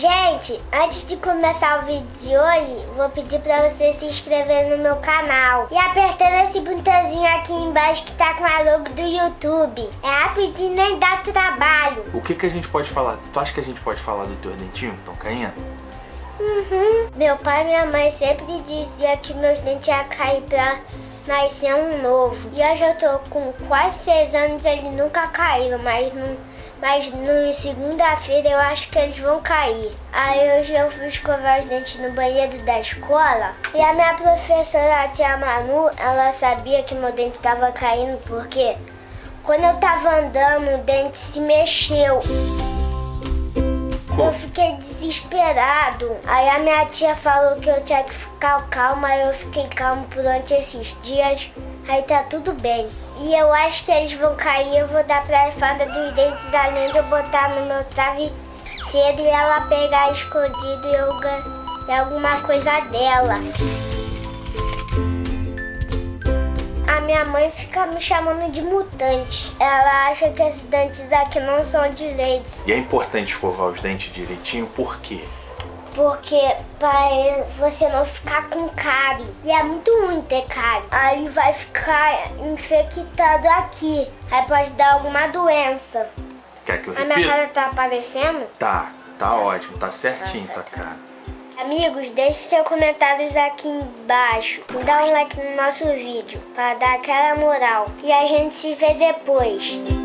Gente, antes de começar o vídeo de hoje, vou pedir pra você se inscrever no meu canal e apertando esse botãozinho aqui embaixo que tá com a logo do YouTube. É rapidinho, nem dá trabalho. O que que a gente pode falar? Tu acha que a gente pode falar do teu dentinho que estão caindo? Uhum. Meu pai e minha mãe sempre dizia que meus dentes iam cair pra nascer um novo. E hoje eu tô com quase seis anos, eles nunca caíram, mas no, mas no segunda-feira eu acho que eles vão cair. Aí hoje eu fui escovar os dentes no banheiro da escola e a minha professora, a tia Manu, ela sabia que meu dente tava caindo porque quando eu tava andando o dente se mexeu. Eu fiquei desesperado. Aí a minha tia falou que eu tinha que ficar calma, eu fiquei calmo durante esses dias. Aí tá tudo bem. E eu acho que eles vão cair, eu vou dar pra fada dos dentes de eu botar no meu travesseiro e ela pegar escondido e eu ganhar alguma coisa dela. Minha mãe fica me chamando de mutante. Ela acha que esses dentes aqui não são direitos. E é importante escovar os dentes direitinho, por quê? Porque para você não ficar com cárie. E é muito ruim ter cárie. Aí vai ficar infectado aqui. Aí pode dar alguma doença. Quer que eu A minha repita? cara tá aparecendo? Tá, tá ótimo, tá certinho tua cara. Amigos, deixe seus comentários aqui embaixo e dá um like no nosso vídeo para dar aquela moral. E a gente se vê depois.